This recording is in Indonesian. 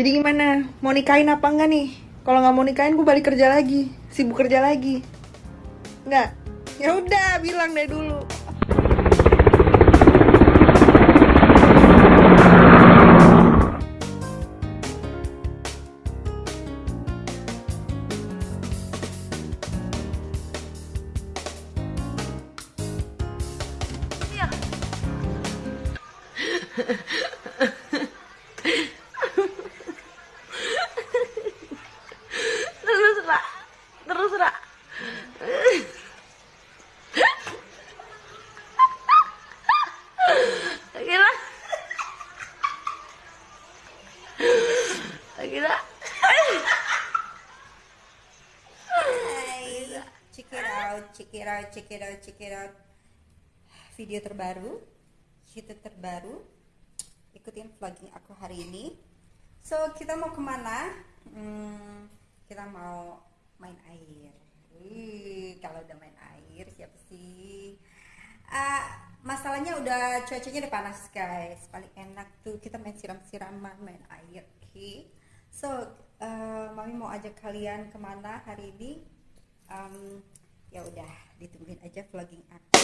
Jadi gimana? Mau nikahin apa enggak nih? Kalau nggak mau nikahin gue balik kerja lagi, sibuk kerja lagi. Enggak? Ya udah, bilang deh dulu. terus out, check it out, check it out, check it out. Video terbaru, YouTube terbaru. Ikutin vlogging aku hari ini. So kita mau ke mana? Hmm, kita mau main air. Wih, kalau udah main air siapa sih? Ah, masalahnya udah cuacanya udah panas guys. Paling enak tuh kita main siram-siraman, main air. Oke. So, eh, mami mau ajak kalian ke mana hari ini? Em, ya udah, ditungguin aja vlogging aku.